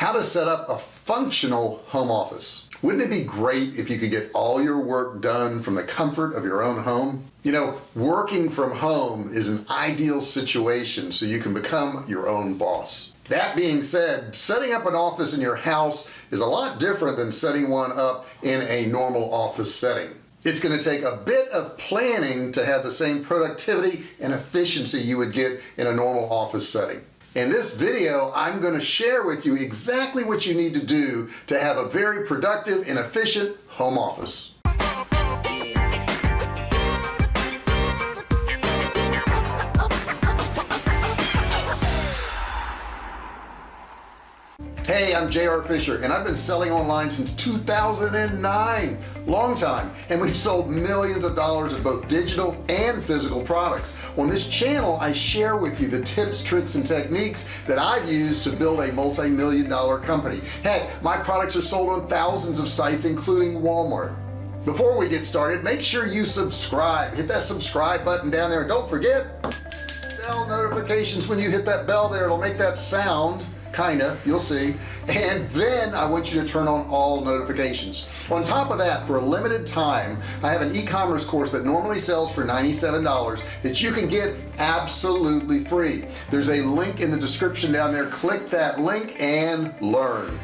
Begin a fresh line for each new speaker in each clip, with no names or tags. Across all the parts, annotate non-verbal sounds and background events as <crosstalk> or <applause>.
how to set up a functional home office. Wouldn't it be great if you could get all your work done from the comfort of your own home? You know working from home is an ideal situation so you can become your own boss. That being said setting up an office in your house is a lot different than setting one up in a normal office setting. It's going to take a bit of planning to have the same productivity and efficiency you would get in a normal office setting in this video I'm going to share with you exactly what you need to do to have a very productive and efficient home office hey I'm JR Fisher and I've been selling online since 2009 long time. And we've sold millions of dollars of both digital and physical products. On this channel I share with you the tips tricks and techniques that I've used to build a multi-million dollar company. Heck my products are sold on thousands of sites including Walmart. Before we get started make sure you subscribe. Hit that subscribe button down there and don't forget bell notifications. When you hit that bell there it'll make that sound kinda you'll see. And then I want you to turn on all notifications. On top of that for a limited time I have an e-commerce course that normally sells for $97 that you can get absolutely free. There's a link in the description down there. Click that link and learn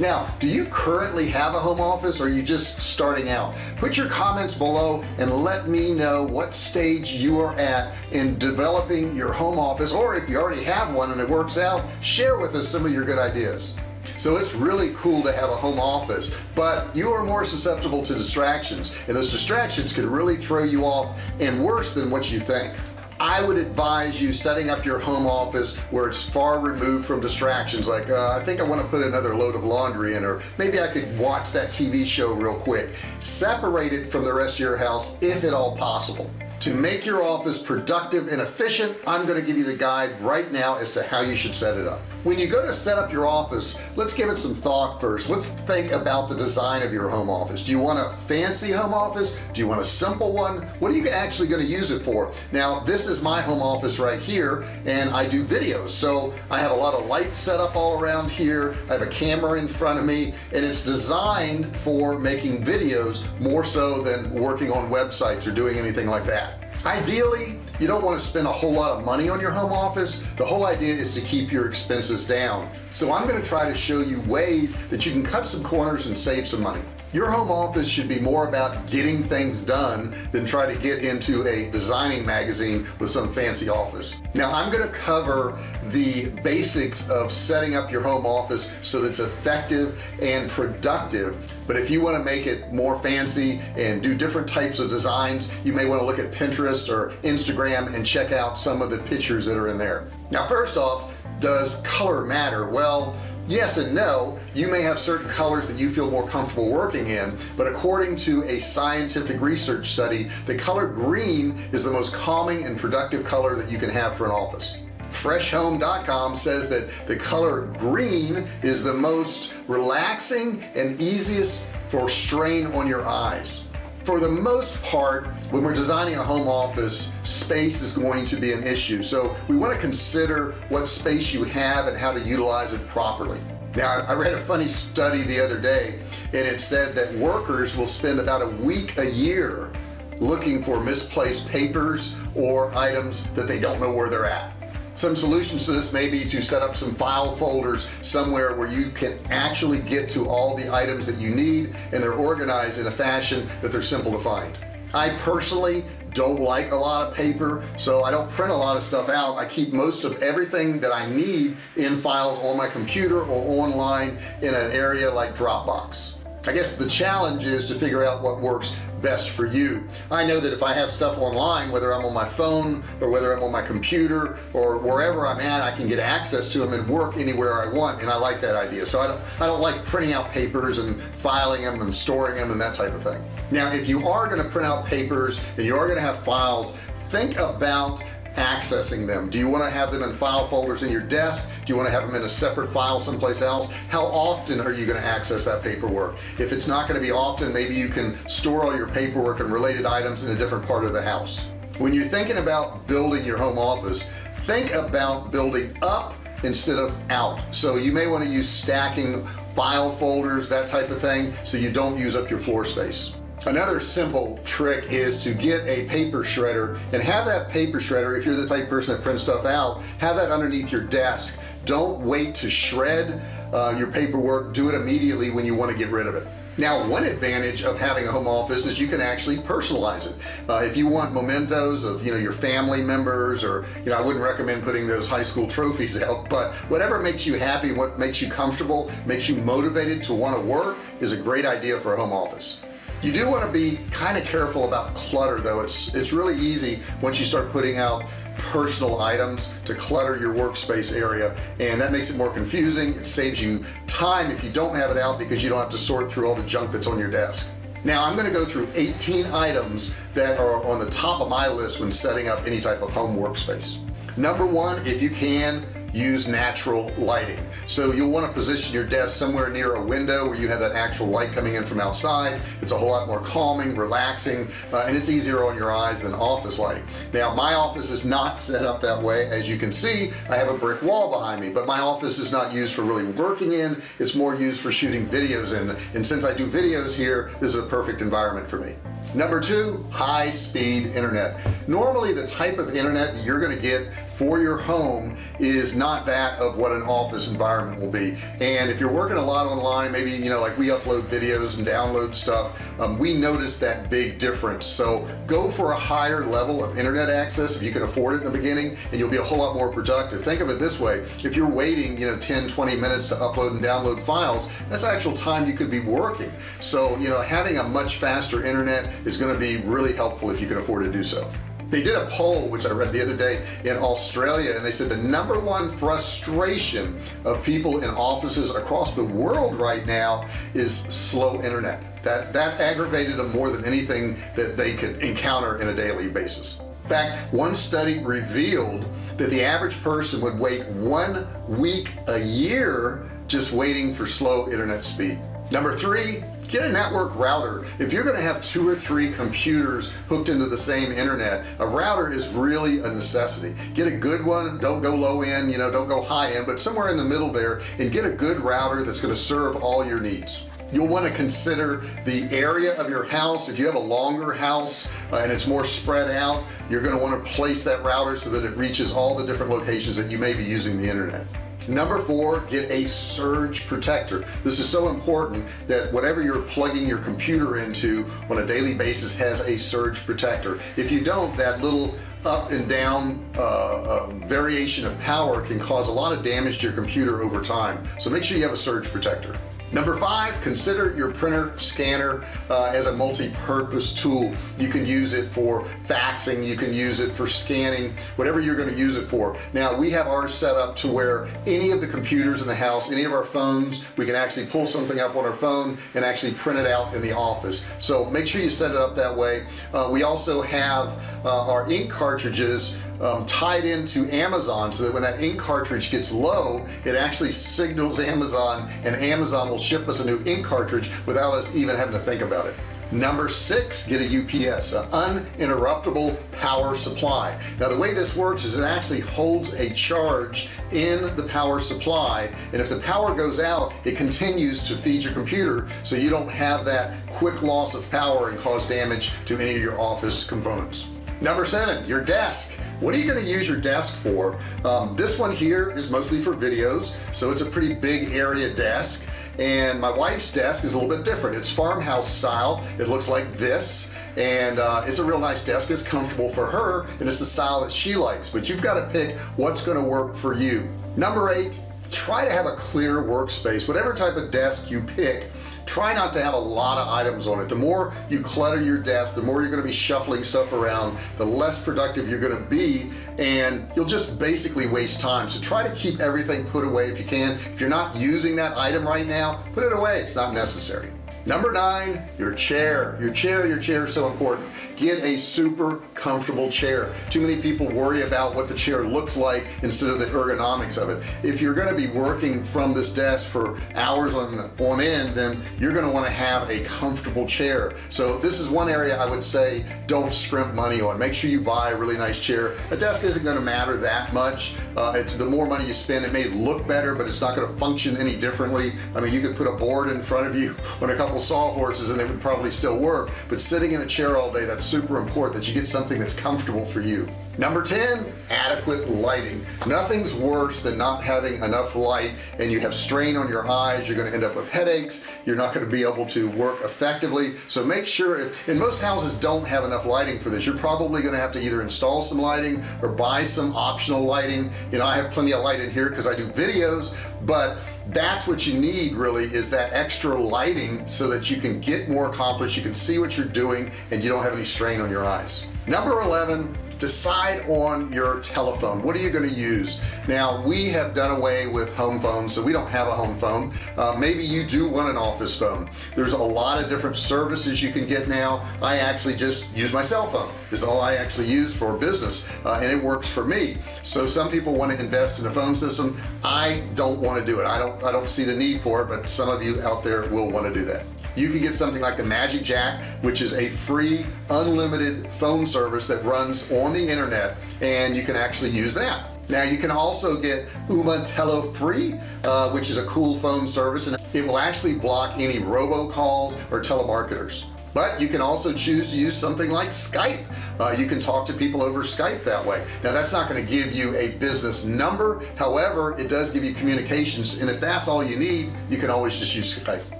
now do you currently have a home office or are you just starting out? Put your comments below and let me know what stage you are at in developing your home office or if you already have one and it works out share with us some of your good ideas. So it's really cool to have a home office but you are more susceptible to distractions and those distractions could really throw you off and worse than what you think I would advise you setting up your home office where it's far removed from distractions. Like uh, I think I want to put another load of laundry in or maybe I could watch that TV show real quick. Separate it from the rest of your house if at all possible. To make your office productive and efficient I'm going to give you the guide right now as to how you should set it up when you go to set up your office let's give it some thought first. Let's think about the design of your home office. Do you want a fancy home office? Do you want a simple one? What are you actually going to use it for? Now this is my home office right here and I do videos. So I have a lot of lights set up all around here. I have a camera in front of me and it's designed for making videos more so than working on websites or doing anything like that ideally you don't want to spend a whole lot of money on your home office. The whole idea is to keep your expenses down. So I'm going to try to show you ways that you can cut some corners and save some money your home office should be more about getting things done than try to get into a designing magazine with some fancy office. Now I'm going to cover the basics of setting up your home office so that it's effective and productive. But if you want to make it more fancy and do different types of designs you may want to look at Pinterest or Instagram and check out some of the pictures that are in there. Now first off does color matter? Well yes and no. You may have certain colors that you feel more comfortable working in but according to a scientific research study the color green is the most calming and productive color that you can have for an office. Freshhome.com says that the color green is the most relaxing and easiest for strain on your eyes for the most part when we're designing a home office space is going to be an issue. So we want to consider what space you have and how to utilize it properly. Now I read a funny study the other day and it said that workers will spend about a week a year looking for misplaced papers or items that they don't know where they're at some solutions to this may be to set up some file folders somewhere where you can actually get to all the items that you need and they're organized in a fashion that they're simple to find. I personally don't like a lot of paper so I don't print a lot of stuff out. I keep most of everything that I need in files on my computer or online in an area like Dropbox. I guess the challenge is to figure out what works best for you. I know that if I have stuff online whether I'm on my phone or whether I'm on my computer or wherever I'm at I can get access to them and work anywhere I want and I like that idea. So I don't I don't like printing out papers and filing them and storing them and that type of thing. Now if you are going to print out papers and you are going to have files think about accessing them. Do you want to have them in file folders in your desk? Do you want to have them in a separate file someplace else? How often are you going to access that paperwork? If it's not going to be often maybe you can store all your paperwork and related items in a different part of the house. When you're thinking about building your home office think about building up instead of out. So you may want to use stacking file folders that type of thing so you don't use up your floor space another simple trick is to get a paper shredder and have that paper shredder if you're the type person that prints stuff out have that underneath your desk. Don't wait to shred uh, your paperwork. Do it immediately when you want to get rid of it. Now one advantage of having a home office is you can actually personalize it. Uh, if you want mementos of you know your family members or you know I wouldn't recommend putting those high school trophies <laughs> out but whatever makes you happy what makes you comfortable makes you motivated to want to work is a great idea for a home office you do want to be kind of careful about clutter though. It's it's really easy once you start putting out personal items to clutter your workspace area and that makes it more confusing. It saves you time if you don't have it out because you don't have to sort through all the junk that's on your desk. Now I'm gonna go through 18 items that are on the top of my list when setting up any type of home workspace. Number one if you can use natural lighting. So you'll want to position your desk somewhere near a window where you have that actual light coming in from outside. It's a whole lot more calming relaxing uh, and it's easier on your eyes than office lighting. Now my office is not set up that way. As you can see I have a brick wall behind me but my office is not used for really working in. It's more used for shooting videos in. And since I do videos here this is a perfect environment for me. Number two high-speed internet. Normally the type of internet that you're going to get for your home is not that of what an office environment will be. And if you're working a lot online maybe you know like we upload videos and download stuff um, we notice that big difference. So go for a higher level of internet access if you can afford it in the beginning and you'll be a whole lot more productive. Think of it this way. If you're waiting you know 10 20 minutes to upload and download files that's actual time you could be working. So you know having a much faster internet is going to be really helpful if you can afford to do so they did a poll which I read the other day in Australia and they said the number one frustration of people in offices across the world right now is slow internet. That that aggravated them more than anything that they could encounter in a daily basis. In fact one study revealed that the average person would wait one week a year just waiting for slow internet speed. Number three get a network router. If you're gonna have two or three computers hooked into the same internet a router is really a necessity. Get a good one don't go low end you know don't go high end but somewhere in the middle there and get a good router that's to serve all your needs. You'll want to consider the area of your house. If you have a longer house uh, and it's more spread out you're going to want to place that router so that it reaches all the different locations that you may be using the internet number four get a surge protector. This is so important that whatever you're plugging your computer into on a daily basis has a surge protector. If you don't that little up and down uh, uh, variation of power can cause a lot of damage to your computer over time. So make sure you have a surge protector number five consider your printer scanner uh, as a multi-purpose tool. You can use it for faxing you can use it for scanning whatever you're going to use it for. Now we have ours set up to where any of the computers in the house any of our phones we can actually pull something up on our phone and actually print it out in the office. So make sure you set it up that way. Uh, we also have uh, our ink cartridges um, tied into Amazon so that when that ink cartridge gets low it actually signals Amazon and Amazon will ship us a new ink cartridge without us even having to think about it. Number six get a UPS an uninterruptible power supply. Now the way this works is it actually holds a charge in the power supply and if the power goes out it continues to feed your computer so you don't have that quick loss of power and cause damage to any of your office components. Number seven your desk what are you going to use your desk for? Um, this one here is mostly for videos so it's a pretty big area desk. And my wife's desk is a little bit different. It's farmhouse style. It looks like this. And uh, it's a real nice desk. It's comfortable for her and it's the style that she likes. But you've got to pick what's going to work for you. Number eight try to have a clear workspace. Whatever type of desk you pick try not to have a lot of items on it. The more you clutter your desk the more you're going to be shuffling stuff around the less productive you're going to be and you'll just basically waste time. So try to keep everything put away if you can. If you're not using that item right now put it away. It's not necessary. Number nine your chair. Your chair your chair is so important. Get a super comfortable chair. Too many people worry about what the chair looks like instead of the ergonomics of it. If you're going to be working from this desk for hours on on end then you're going to want to have a comfortable chair. So this is one area I would say don't scrimp money on. Make sure you buy a really nice chair. A desk isn't going to matter that much. Uh, it, the more money you spend it may look better but it's not going to function any differently. I mean you could put a board in front of you <laughs> on a couple sawhorses and it would probably still work but sitting in a chair all day that's super important that you get something that's comfortable for you. Number 10 adequate lighting. Nothing's worse than not having enough light and you have strain on your eyes. You're going to end up with headaches. You're not going to be able to work effectively. So make sure if, and most houses don't have enough lighting for this you're probably going to have to either install some lighting or buy some optional lighting. You know I have plenty of light in here because I do videos but that's what you need really is that extra lighting so that you can get more accomplished you can see what you're doing and you don't have any strain on your eyes. Number 11 decide on your telephone. What are you going to use? Now we have done away with home phones so we don't have a home phone. Uh, maybe you do want an office phone. There's a lot of different services you can get now. I actually just use my cell phone is all I actually use for business uh, and it works for me. So some people want to invest in a phone system. I don't want to do it. I don't I don't see the need for it but some of you out there will want to do that you can get something like the Magic Jack which is a free unlimited phone service that runs on the internet and you can actually use that. Now you can also get Ooma Telo free uh, which is a cool phone service and it will actually block any robocalls or telemarketers. But you can also choose to use something like Skype. Uh, you can talk to people over Skype that way. Now that's not going to give you a business number. However it does give you communications and if that's all you need you can always just use Skype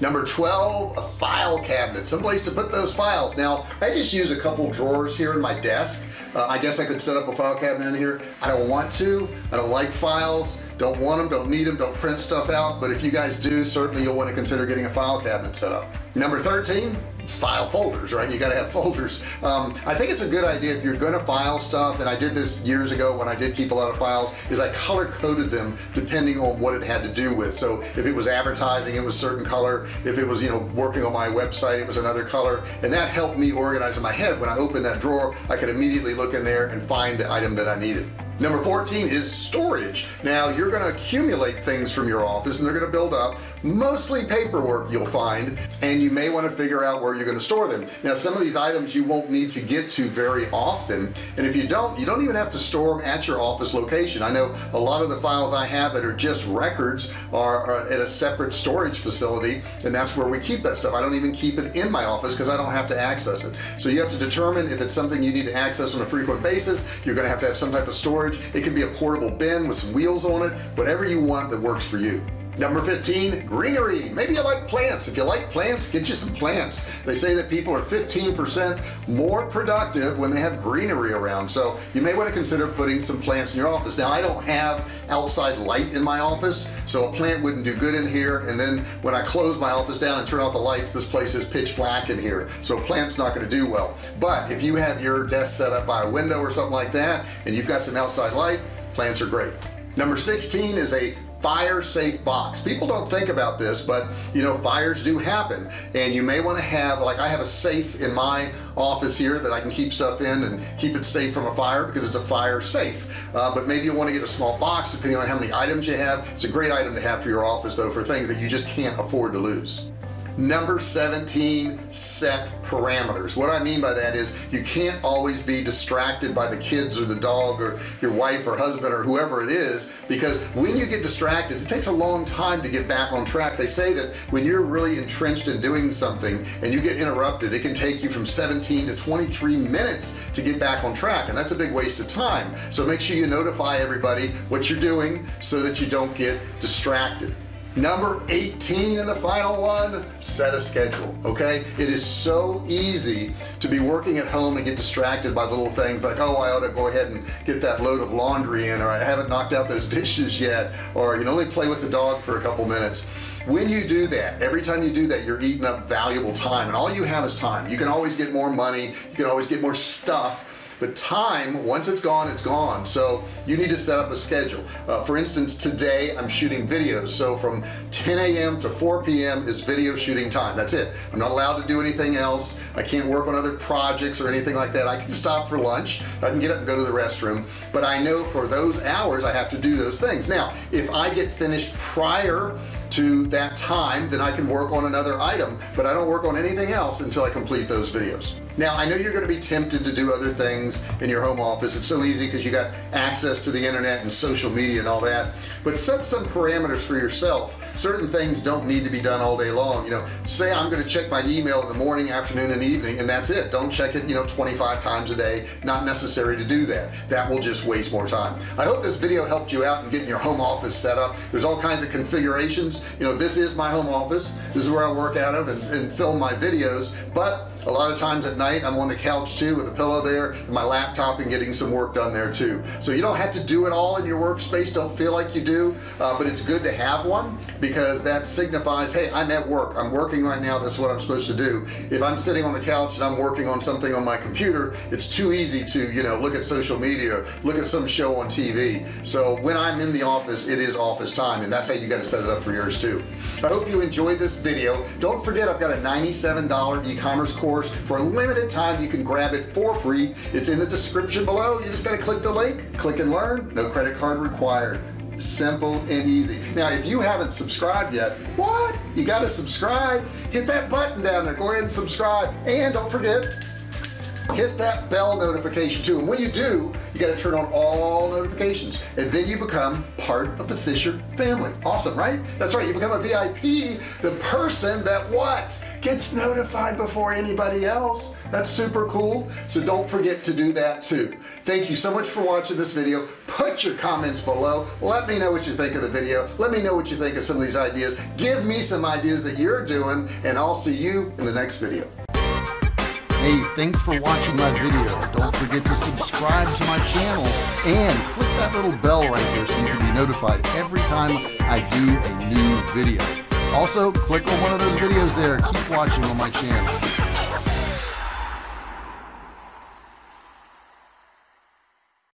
number 12 a file cabinet. Someplace to put those files. Now I just use a couple drawers here in my desk. Uh, I guess I could set up a file cabinet in here. I don't want to. I don't like files. Don't want them don't need them don't print stuff out. But if you guys do certainly you'll want to consider getting a file cabinet set up. Number 13 file folders right? You got to have folders. Um, I think it's a good idea if you're gonna file stuff and I did this years ago when I did keep a lot of files is I color coded them depending on what it had to do with. So if it was advertising it was certain color. If it was you know working on my website it was another color. And that helped me organize in my head. When I opened that drawer I could immediately look in there and find the item that I needed number 14 is storage. Now you're going to accumulate things from your office and they're going to build up mostly paperwork you'll find and you may want to figure out where you're going to store them. Now some of these items you won't need to get to very often and if you don't you don't even have to store them at your office location. I know a lot of the files I have that are just records are, are at a separate storage facility and that's where we keep that stuff. I don't even keep it in my office because I don't have to access it. So you have to determine if it's something you need to access on a frequent basis. You're gonna have to have some type of storage it can be a portable bin with some wheels on it. Whatever you want that works for you number 15 greenery. Maybe you like plants. If you like plants get you some plants. They say that people are 15% more productive when they have greenery around. So you may want to consider putting some plants in your office. Now I don't have outside light in my office so a plant wouldn't do good in here. And then when I close my office down and turn off the lights this place is pitch black in here. So a plant's not going to do well. But if you have your desk set up by a window or something like that and you've got some outside light plants are great. Number 16 is a fire safe box. People don't think about this but you know fires do happen. And you may want to have like I have a safe in my office here that I can keep stuff in and keep it safe from a fire because it's a fire safe. Uh, but maybe you want to get a small box depending on how many items you have. It's a great item to have for your office though for things that you just can't afford to lose number 17 set parameters. What I mean by that is you can't always be distracted by the kids or the dog or your wife or husband or whoever it is because when you get distracted it takes a long time to get back on track. They say that when you're really entrenched in doing something and you get interrupted it can take you from 17 to 23 minutes to get back on track and that's a big waste of time. So make sure you notify everybody what you're doing so that you don't get distracted number 18 and the final one set a schedule okay? It is so easy to be working at home and get distracted by little things like oh I ought to go ahead and get that load of laundry in or I haven't knocked out those <laughs> dishes yet or you know only play with the dog for a couple minutes. When you do that every time you do that you're eating up valuable time and all you have is time. You can always get more money you can always get more stuff but time once it's gone it's gone. So you need to set up a schedule. Uh, for instance today I'm shooting videos. So from 10 a.m. to 4 p.m. is video shooting time. That's it. I'm not allowed to do anything else. I can't work on other projects or anything like that. I can stop for lunch. I can get up and go to the restroom. But I know for those hours I have to do those things. Now if I get finished prior to that time then I can work on another item but I don't work on anything else until I complete those videos now I know you're going to be tempted to do other things in your home office. It's so easy because you got access to the internet and social media and all that. But set some parameters for yourself. Certain things don't need to be done all day long you know. Say I'm going to check my email in the morning afternoon and evening and that's it. Don't check it you know 25 times a day. Not necessary to do that. That will just waste more time. I hope this video helped you out in getting your home office set up. There's all kinds of configurations. You know this is my home office. This is where I work out of and, and film my videos. But a lot of times at night I'm on the couch too with a pillow there and my laptop and getting some work done there too. So you don't have to do it all in your workspace don't feel like you do uh, but it's good to have one because that signifies hey I'm at work. I'm working right now. That's what I'm supposed to do. If I'm sitting on the couch and I'm working on something on my computer it's too easy to you know look at social media look at some show on TV so when I'm in the office it is office time and that's how you got to set it up for yours too. I hope you enjoyed this video. Don't forget I've got a $97 e-commerce course course. For a limited time you can grab it for free. It's in the description below. You just got to click the link click and learn. No credit card required. Simple and easy. Now if you haven't subscribed yet what? You got to subscribe. Hit that button down there. Go ahead and subscribe. And don't forget hit that bell notification too. And when you do you got to turn on all notifications. And then you become part of the Fisher family. Awesome right? That's right. You become a VIP the person that what gets notified before anybody else. That's super cool. So don't forget to do that too. Thank you so much for watching this video. Put your comments below. Let me know what you think of the video. Let me know what you think of some of these ideas. Give me some ideas that you're doing and I'll see you in the next video. Hey, thanks for watching my video. Don't forget to subscribe to my channel and click that little bell right there so you can be notified every time I do a new video. Also, click on one of those videos there. Keep watching on my channel.